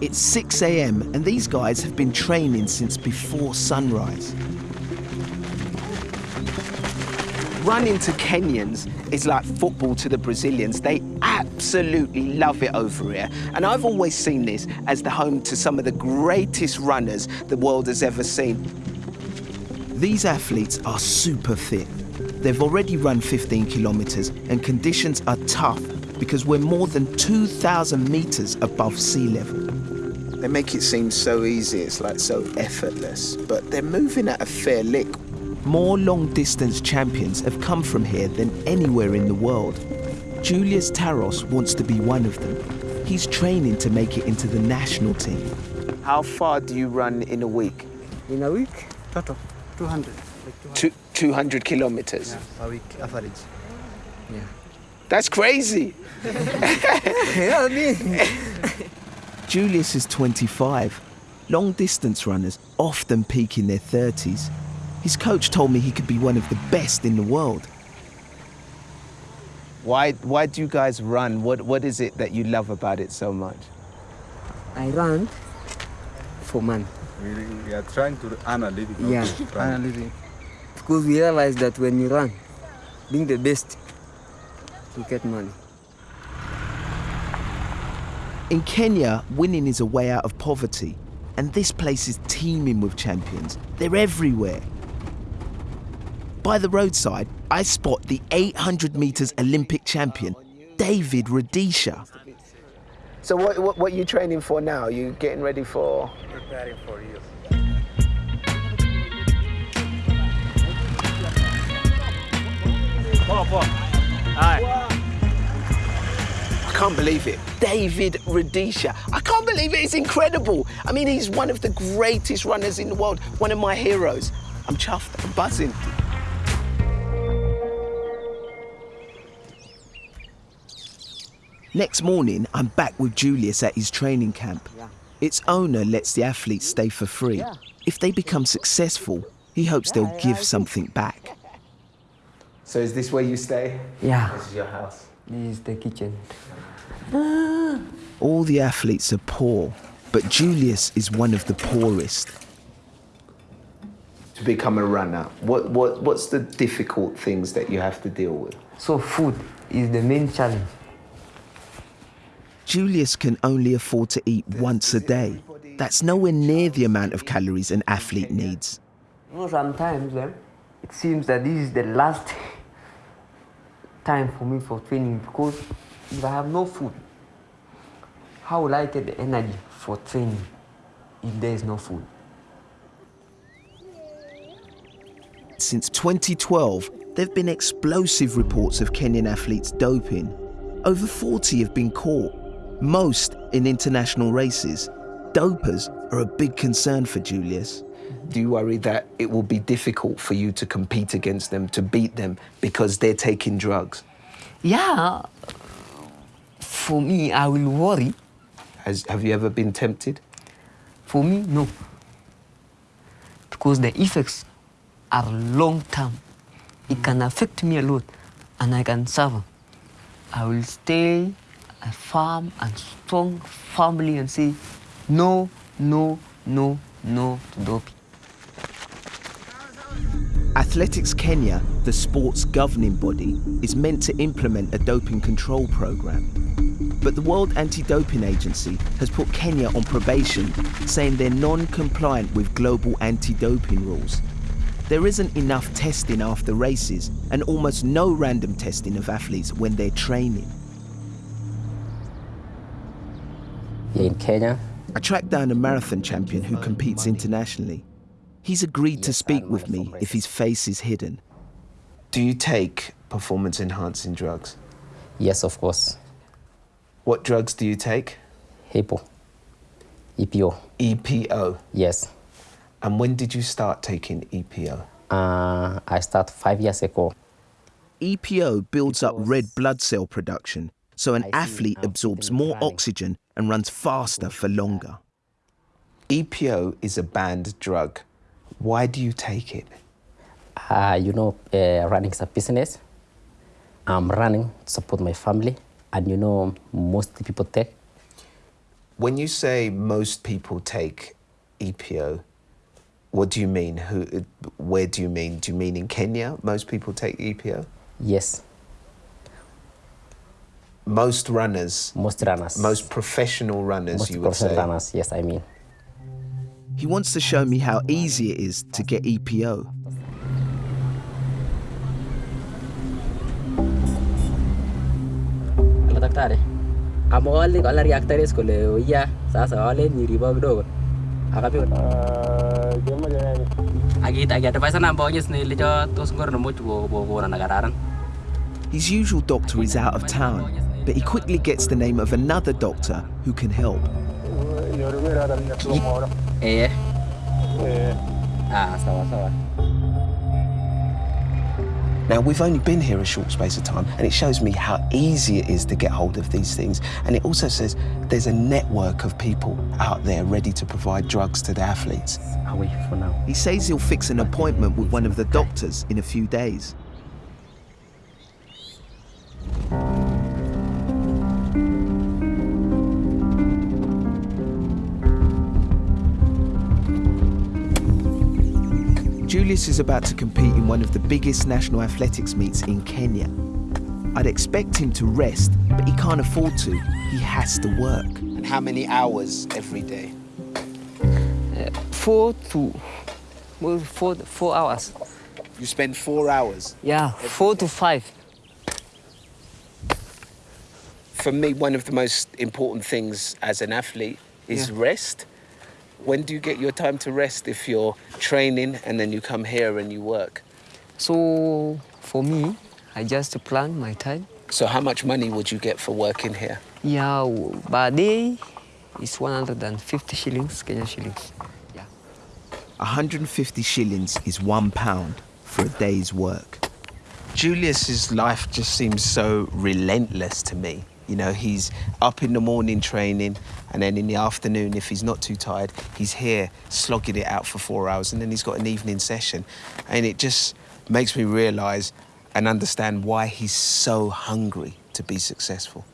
It's 6 a.m. and these guys have been training since before sunrise. Running to Kenyans is like football to the Brazilians. They absolutely love it over here. And I've always seen this as the home to some of the greatest runners the world has ever seen. These athletes are super fit. They've already run 15 kilometers and conditions are tough because we're more than 2,000 meters above sea level. They make it seem so easy, it's like so effortless, but they're moving at a fair lick. More long distance champions have come from here than anywhere in the world. Julius Taros wants to be one of them. He's training to make it into the national team. How far do you run in a week? In a week, total, 200. Like 200. Two, 200 kilometers. Yeah, a week average. Yeah. That's crazy. yeah, me. Julius is 25. Long distance runners often peak in their 30s. His coach told me he could be one of the best in the world. Why, why do you guys run? What, what is it that you love about it so much? I run for money. We, we are trying to earn a living. Yeah, to run. earn a living. Because we realize that when you run, being the best, you get money. In Kenya, winning is a way out of poverty, and this place is teeming with champions. They're everywhere. By the roadside, I spot the 800 meters Olympic champion, David Rudisha. So what, what, what are you training for now? Are you getting ready for... Preparing for you. I can't believe it. David Rudisha. I can't believe it. It's incredible. I mean, he's one of the greatest runners in the world, one of my heroes. I'm chuffed. I'm buzzing. Next morning, I'm back with Julius at his training camp. Yeah. Its owner lets the athletes stay for free. Yeah. If they become successful, he hopes they'll give something back. So is this where you stay? Yeah, This is your house. This is the kitchen. All the athletes are poor, but Julius is one of the poorest. To become a runner, what, what, what's the difficult things that you have to deal with? So food is the main challenge. Julius can only afford to eat once a day. That's nowhere near the amount of calories an athlete needs. You know, sometimes eh, it seems that this is the last time for me for training because if I have no food, how will I get the energy for training if there is no food? Since 2012, there have been explosive reports of Kenyan athletes doping. Over 40 have been caught, most in international races. Dopers are a big concern for Julius. Do you worry that it will be difficult for you to compete against them, to beat them, because they're taking drugs? Yeah, for me, I will worry. Has, have you ever been tempted? For me, no. Because the effects are long term. It can affect me a lot and I can suffer. I will stay a firm and strong family and say no, no, no, no to doping. Athletics Kenya, the sport's governing body, is meant to implement a doping control program. But the World Anti-Doping Agency has put Kenya on probation, saying they're non-compliant with global anti-doping rules. There isn't enough testing after races and almost no random testing of athletes when they're training. In Kenya, I tracked down a marathon champion who competes internationally. He's agreed to speak with me if his face is hidden. Do you take performance enhancing drugs? yes, of course, What drugs do you take? HIPPO, EPO, EPO. yes. And when did you start taking EPO? Uh, I start five years ago. EPO builds up red blood cell production, so an athlete absorbs more oxygen and runs faster for longer. EPO is a banned drug. Why do you take it? Uh, you know, uh, running is a business. I'm running to support my family, and you know, most people take. When you say most people take EPO, what do you mean? Who, where do you mean? Do you mean in Kenya, most people take EPO? Yes, Most runners, most runners. most professional runners, most you would professional say. runners. Yes, I mean. He wants to show me how easy it is to get E EPO. Daktari. Amwali kola reactores kole oya sasa wale niribo kidogo. Akapi Akit ah, akadvise namba onyes tos ngor na much ko kokona na kararan. His usual doctor is out of town, but he quickly gets the name of another doctor who can help. Eh. Ah, sawa sawa. Now, we've only been here a short space of time, and it shows me how easy it is to get hold of these things. And it also says there's a network of people out there ready to provide drugs to the athletes. Away for now. He says he'll fix an appointment with one of the doctors in a few days. Julius is about to compete in one of the biggest national athletics meets in Kenya. I'd expect him to rest, but he can't afford to. He has to work. And how many hours every day? Uh, four to well, four, four hours. You spend four hours. Yeah, four to five. For me, one of the most important things as an athlete is Yeah. rest. When do you get your time to rest if you're training and then you come here and you work? So for me, I just plan my time. So, how much money would you get for working here? Yeah, w- per day is 150 shillings, Kenya shillings. Yeah. 150 shillings is one pound for a day's work. Julius's life just seems so relentless to me. You know, he's up in the morning training, and then in the afternoon, if he's not too tired, he's here slogging it out for four hours, and then he's got an evening session. And it just makes me realize and understand why he's so hungry to be successful.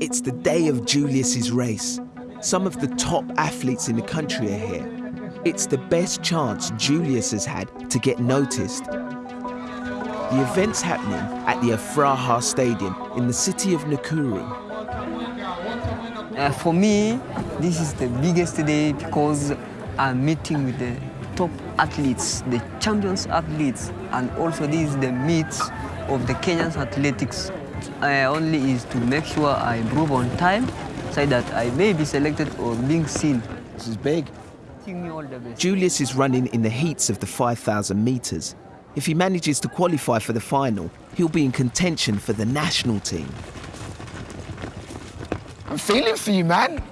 It's the day of Julius's race. Some of the top athletes in the country are here. It's the best chance Julius has had to get noticed. The event's happening at the Afraha Stadium in the city of Nakuru. Uh, for me, this is the biggest day because I'm meeting with the top athletes, the champions athletes, and also this is the meet of the Kenyan athletics. Uh, only is to make sure I improve on time so that I may be selected or being seen. This is big. Wishing me all the best. Julius is running in the heats of the 5,000 metres. If he manages to qualify for the final, he'll be in contention for the national team. I'm feeling for you, man.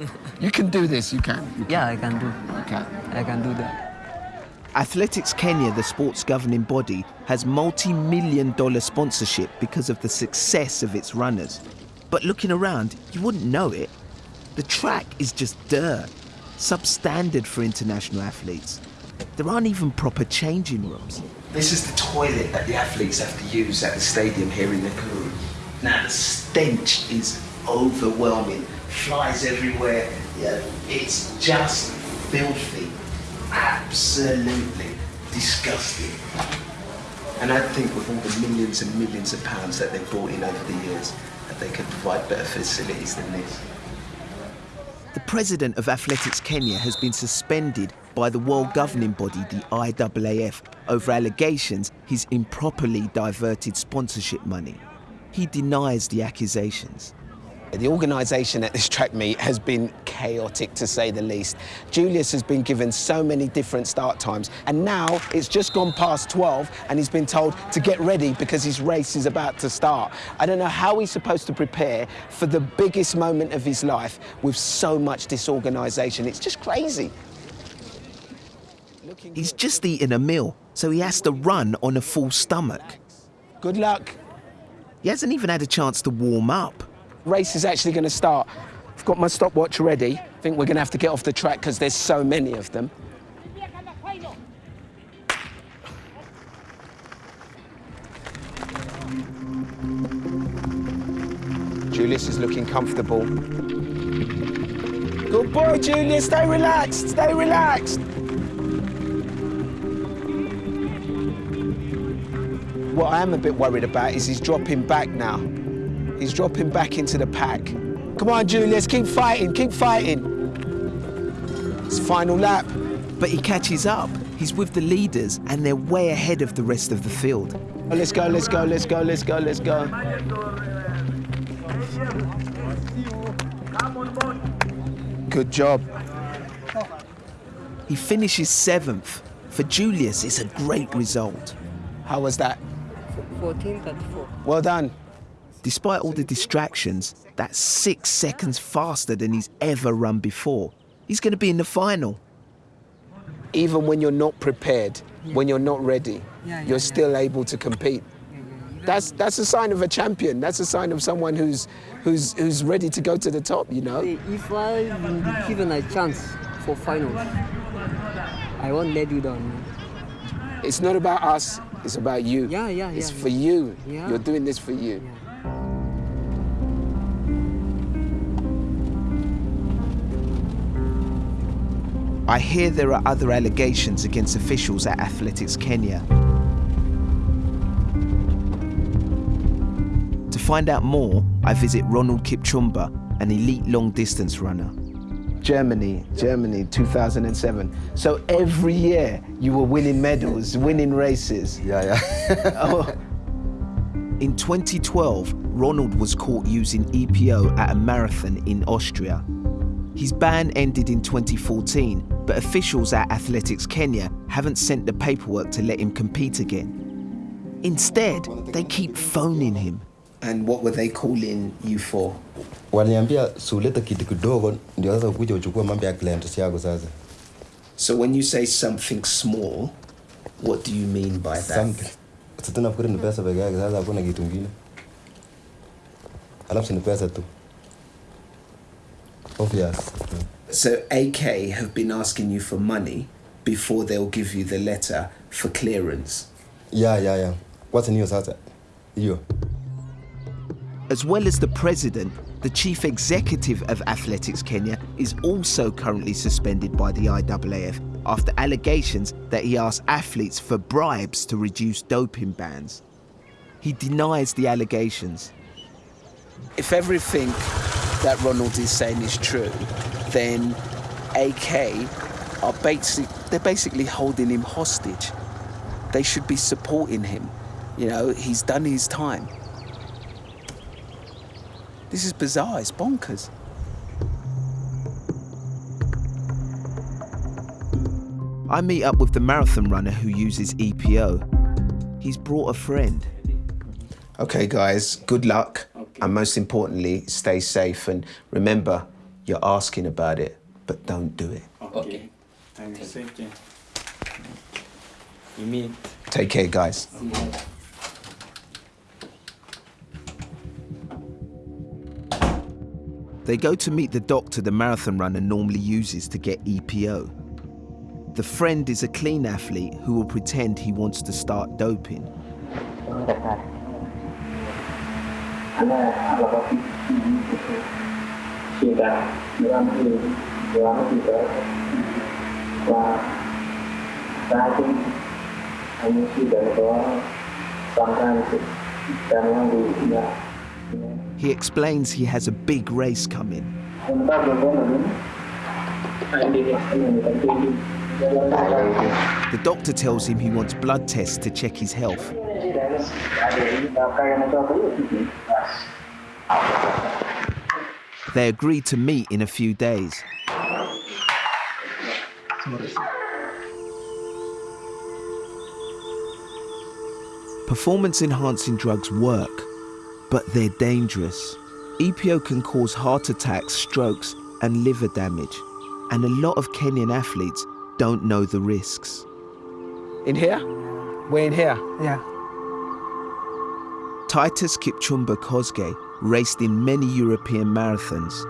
You can do this, you can. Yeah, I can do. You can. I can do that. Athletics Kenya, the sport's governing body, has multi million dollar sponsorship because of the success of its runners. But looking around, you wouldn't know it. The track is just dirt, substandard for international athletes. There aren't even proper changing rooms. This is the toilet that the athletes have to use at the stadium here in Nakuru. Now, the stench is overwhelming. Flies everywhere. Yeah, it's just filthy. Absolutely disgusting. And I think with all the millions and millions of pounds that they've brought in over the years, that they could provide better facilities than this. The president of Athletics Kenya has been suspended by the world governing body, the IAAF, over allegations he's improperly diverted sponsorship money. He denies the accusations. The organisation at this track meet has been chaotic to say the least. Julius has been given so many different start times, and now it's just gone past 12, and he's been told to get ready because his race is about to start. I don't know how he's supposed to prepare for the biggest moment of his life with so much disorganisation. It's just crazy. He's just eaten a meal, so he has to run on a full stomach. Good luck. He hasn't even had a chance to warm up. Race is actually going to start. I've got my stopwatch ready. I think we're going to have to get off the track because there's so many of them. Julius is looking comfortable. Good boy, Julius. Stay relaxed. Stay relaxed. What I am a bit worried about is he's dropping back now. He's dropping back into the pack. Come on, Julius. Keep fighting. Keep fighting. It's final lap. But he catches up. He's with the leaders, and they're way ahead of the rest of the field. Oh, let's go, let's go, let's go, let's go, let's go. Good job. He finishes seventh. For Julius, it's a great result. How was that? 1434. Well done. Despite all the distractions, that's six seconds faster than he's ever run before. He's going to be in the final. Even when you're not prepared, when you're not ready, Yeah, yeah, you're yeah. still able to compete. That's, that's a sign of a champion. That's a sign of someone who's, who's, who's ready to go to the top, you know? If I will be given a chance for finals, I won't let you down. It's not about us, it's about you. Yeah, yeah, It's yeah, for yeah. you. Yeah. You're doing this for you. I hear there are other allegations against officials at Athletics Kenya. To find out more, I visit Ronald Kipchumba, an elite long distance runner. Germany, Germany, 2007. So every year you were winning medals, winning races. Yeah, yeah. Oh. In 2012, Ronald was caught using EPO at a marathon in Austria. His ban ended in 2014, but officials at Athletics Kenya haven't sent the paperwork to let him compete again. Instead, they keep phoning him. And what were they calling you for? Waliniambia sulete kitu kidogo ndio sasa ukuja uchukue mambo ya clients yako sasa. So when you say something small, what do you mean by that? Something. Sasa nafikiri ni pesa peke yake sasa hakuna kitu kingine. Alafu ni pesa tu. Obvious. So AK have been asking you for money before they'll give you the letter for clearance. Yeah, yeah, yeah. What's hiyo sasa? Hiyo. As well as the president, the chief executive of Athletics Kenya is also currently suspended by the IAAF after allegations that he asked athletes for bribes to reduce doping bans. He denies the allegations. If everything that Ronald is saying is true, then AK are basic, they're basically holding him hostage. They should be supporting him. You know, he's done his time. This is bizarre, it's bonkers. I meet up with the marathon runner who uses EPO. He's brought a friend. Okay, guys, good luck. And most importantly, stay safe. And remember, you're asking about it, but don't do it. Okay. And safety. You meet. Take care, guys. They go to meet the doctor the marathon runner normally uses to get EPO. The friend is a clean athlete who will pretend he wants to start doping. Là He explains he has a big race coming. The doctor tells him he wants blood tests to check his health. They agree to meet in a few days. Performance enhancing drugs work, but they're dangerous. EPO can cause heart attacks, strokes, and liver damage, and a lot of Kenyan athletes don't know the risks. In here? We're in here. Yeah. Titus Kipchumba Kosgei raced in many European marathons.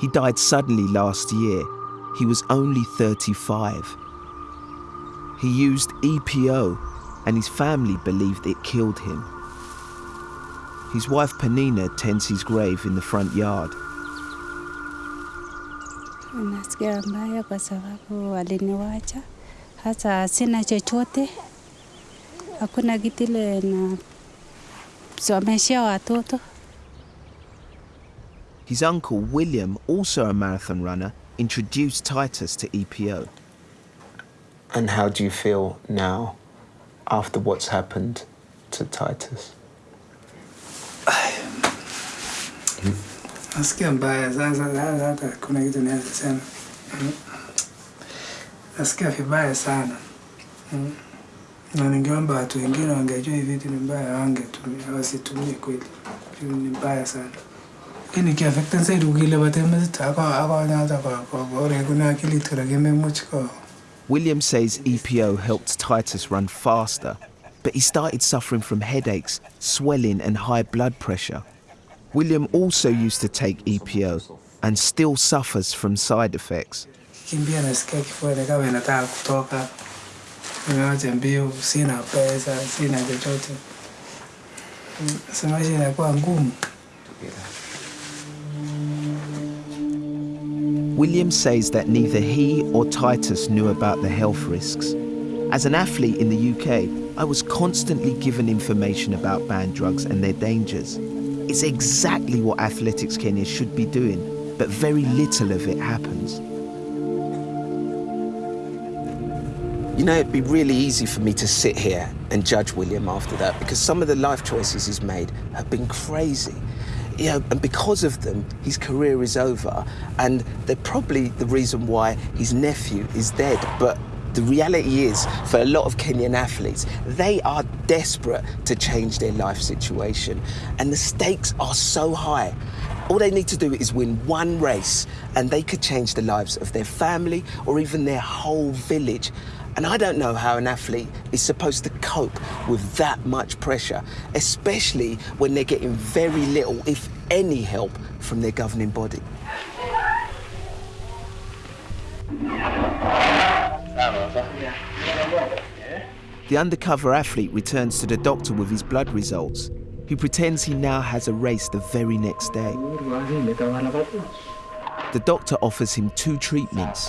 He died suddenly last year. He was only 35. He used EPO, and his family believed it killed him. His wife Panina tends his grave in the front yard. Nasikia mbaya kwa sababu waliniwacha, hasa sina chochote, hakuna kitu ile na watoto. His uncle William, also a marathon runner, introduced Titus to EPO. And how do you feel now after what's happened to Titus? Nasikia mbaya sasa, hata kuna kitu naweza sema. Mm. Nasikia vibaya sana Mm. na ningeomba watu wengine wangejua hivi vitu ni mbaya, wangetumia wasitumie kweli, ni mbaya sana. Hii ni kiafekten zaidi ukile batemezit ako ako nyata kwa kwa bore kuna akili tura kimemuch ko William says EPO helped Titus run faster, but he started suffering from headaches, swelling, and high blood pressure. William also used to take EPO and still suffers from side effects. William says that neither he or Titus knew about the health risks. As an athlete in the UK, I was constantly given information about banned drugs and their dangers. It's exactly what Athletics Kenya should be doing, but very little of it happens. You know, it'd be really easy for me to sit here and judge William after that because some of the life choices he's made have been crazy. You know, and because of them, his career is over, and they're probably the reason why his nephew is dead. But the reality is, for a lot of Kenyan athletes, they are desperate to change their life situation, and the stakes are so high. All they need to do is win one race, and they could change the lives of their family or even their whole village. And I don't know how an athlete is supposed to cope with that much pressure, especially when they're getting very little, if any, help from their governing body. The undercover athlete returns to the doctor with his blood results. He pretends he now has a race the very next day. The doctor offers him two treatments.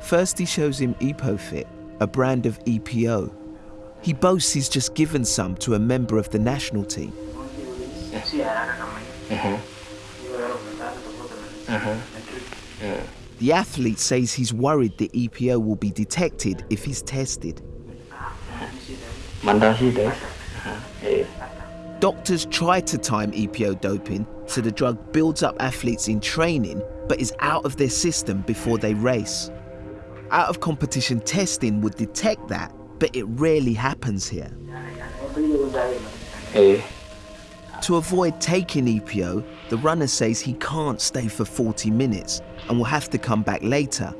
First, he shows him EpoFit, a brand of EPO. He boasts he's just given some to a member of the national team. The athlete says he's worried the EPO will be detected if he's tested. Eh? Doctors try to time EPO doping so the drug builds up athletes in training but is out of their system before they race. Out of competition testing would detect that, but it rarely happens here. Eh. To avoid taking EPO, the runner says he can't stay for 40 minutes and will have to come back later.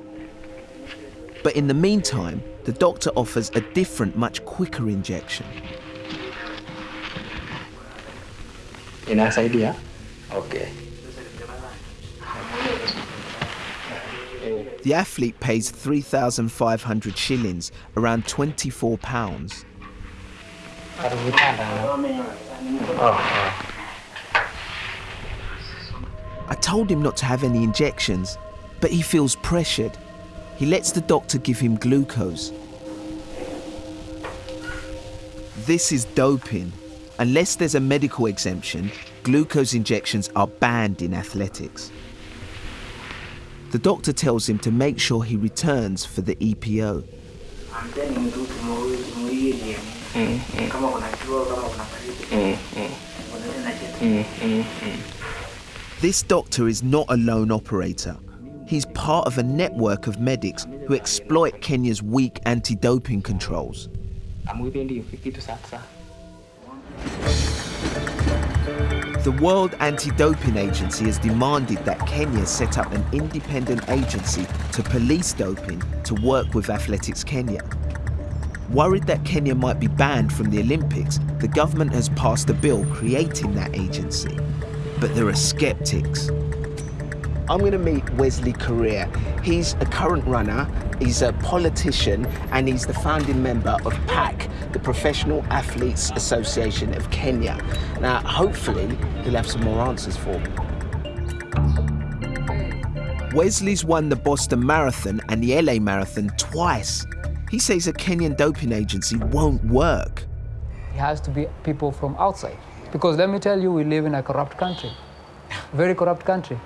But in the meantime, the doctor offers a different, much quicker injection. Inasaidia? Okay. The athlete pays 3,500 shillings, around 24 pounds. Oh, I told him not to have any injections, but he feels pressured. He lets the doctor give him glucose. This is doping. Unless there's a medical exemption, glucose injections are banned in athletics. The doctor tells him to make sure he returns for the E EPO. This doctor is not a lone operator. He's part of a network of medics who exploit Kenya's weak anti doping controls. The World Anti Doping Agency has demanded that Kenya set up an independent agency to police doping to work with Athletics Kenya. Worried that Kenya might be banned from the Olympics, the government has passed a bill creating that agency. But there are skeptics. I'm going to meet Wesley Korir. He's a current runner, he's a politician, and he's the founding member of PAC, the Professional Athletes Association of Kenya. Now, hopefully, he'll have some more answers for me. Wesley's won the Boston Marathon and the LA Marathon twice. He says a Kenyan doping agency won't work. It has to be people from outside. Because let me tell you, we live in a corrupt country, very corrupt country.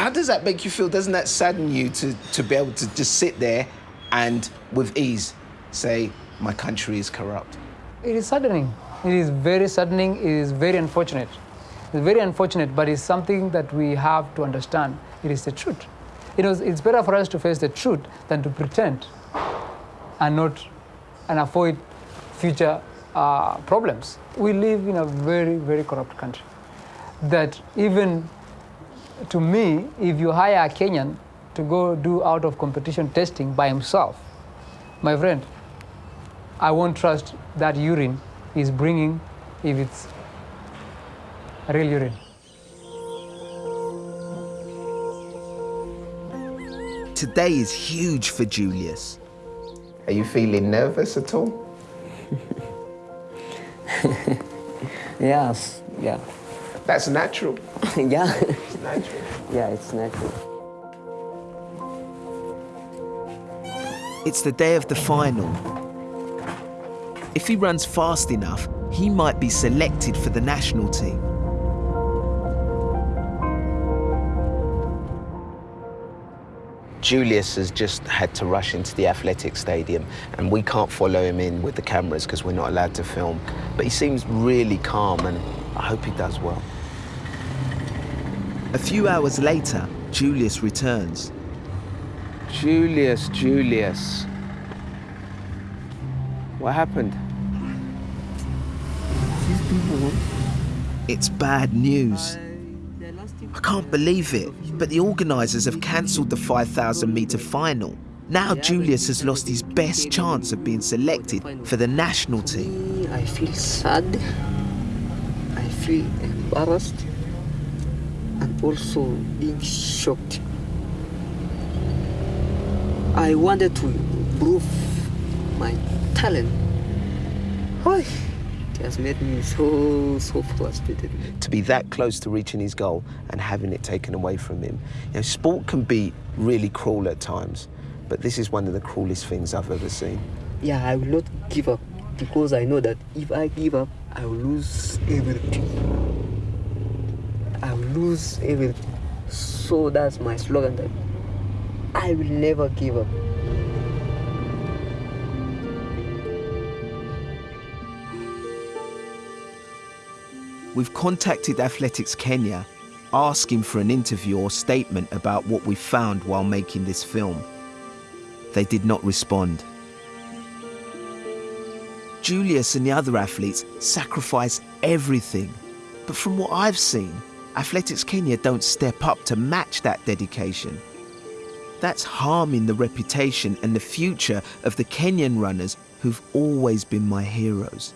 How does that make you feel? Doesn't that sadden you to, to be able to just sit there and with ease say, my country is corrupt? It is saddening. It is very saddening. It is very unfortunate. It's very unfortunate, but it's something that we have to understand. It is the truth. You know, it's better for us to face the truth than to pretend and not and avoid future uh, problems. We live in a very, very corrupt country. That even to me, if you hire a Kenyan to go do out of competition testing by himself, my friend, I won't trust that urine is bringing if it's real urine. Today is huge for Julius. Are you feeling nervous at all? yes, yeah. That's natural. yeah. It's natural. Yeah, it's natural. It's the day of the final. If he runs fast enough, he might be selected for the national team. Julius has just had to rush into the athletic stadium and we can't follow him in with the cameras because we're not allowed to film. But he seems really calm and I hope he does well. A few hours later, Julius returns. Julius, Julius. What happened? It's bad news. I can't believe it, but the organisers have cancelled the 5,000 metre final. Now Julius has lost his best chance of being selected for the national team. I feel sad. I feel embarrassed and also being shocked. I wanted to prove my talent. Oy, It has made me so, so frustrated. To be that close to reaching his goal and having it taken away from him. You know, sport can be really cruel at times, but this is one of the cruelest things I've ever seen. Yeah, I will not give up because I know that if I give up, I will lose everything. Lose. So that's my slogan that I will never give up. We've contacted Athletics Kenya asking for an interview or statement about what we found while making this film. They did not respond. Julius and the other athletes sacrifice everything. But from what I've seen, Athletics Kenya don't step up to match that dedication. That's harming the reputation and the future of the Kenyan runners who've always been my heroes.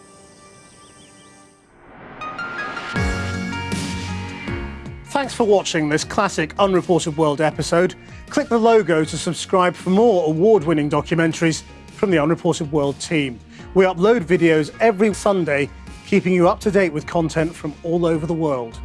Thanks for watching this classic Unreported World episode. Click the logo to subscribe for more award-winning documentaries from the Unreported World team. We upload videos every Sunday, keeping you up to date with content from all over the world.